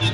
you